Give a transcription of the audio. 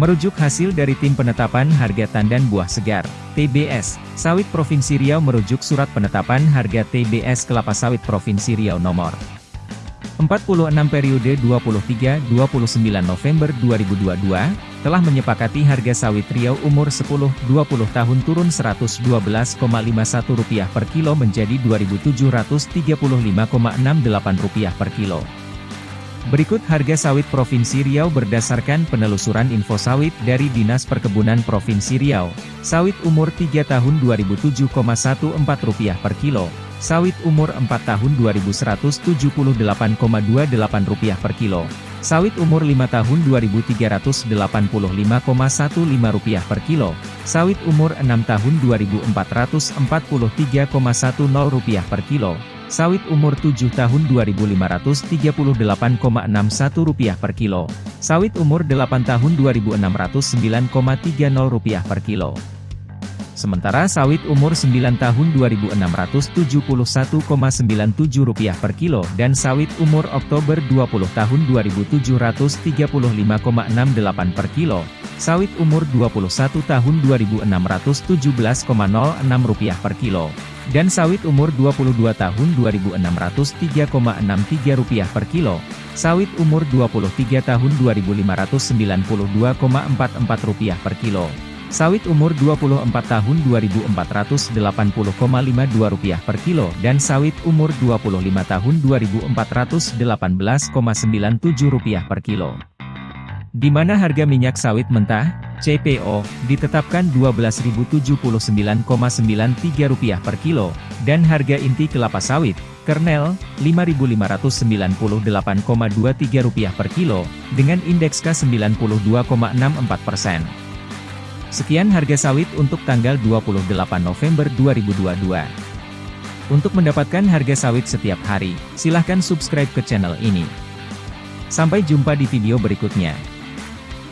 Merujuk hasil dari Tim Penetapan Harga Tandan Buah Segar, TBS, Sawit Provinsi Riau merujuk Surat Penetapan Harga TBS Kelapa Sawit Provinsi Riau nomor 46 periode 23-29 November 2022, telah menyepakati harga sawit Riau umur 10-20 tahun turun Rp112,51 per kilo menjadi Rp2.735,68 per kilo. Berikut harga sawit Provinsi Riau berdasarkan penelusuran info sawit dari Dinas Perkebunan Provinsi Riau. Sawit umur 3 tahun Rp27,14 per kilo. Sawit umur 4 tahun Rp2.178,28 per kilo. Sawit umur 5 tahun Rp2.385,15 per kilo. Sawit umur 6 tahun Rp2.443,10 per kilo. Sawit umur 7 tahun Rp2.538,61 per kilo. Sawit umur 8 tahun Rp2.609,30 per kilo. Sementara sawit umur 9 tahun Rp2.671,97 per kilo dan sawit umur Oktober 20 tahun Rp2.735,68 per kilo, sawit umur 21 tahun Rp2.617,06 per kilo dan sawit umur 22 tahun Rp2.603,63 per kilo, sawit umur 23 tahun Rp2.592,44 per kilo, sawit umur 24 tahun Rp2.480,52 per kilo dan sawit umur 25 tahun Rp2.418,97 per kilo. Di mana harga minyak sawit mentah, CPO, ditetapkan Rp12.079,93 per kilo, dan harga inti kelapa sawit, kernel, Rp5.598,23 per kilo, dengan indeks K92,64%. Sekian harga sawit untuk tanggal 28 November 2022. Untuk mendapatkan harga sawit setiap hari, silahkan subscribe ke channel ini. Sampai jumpa di video berikutnya.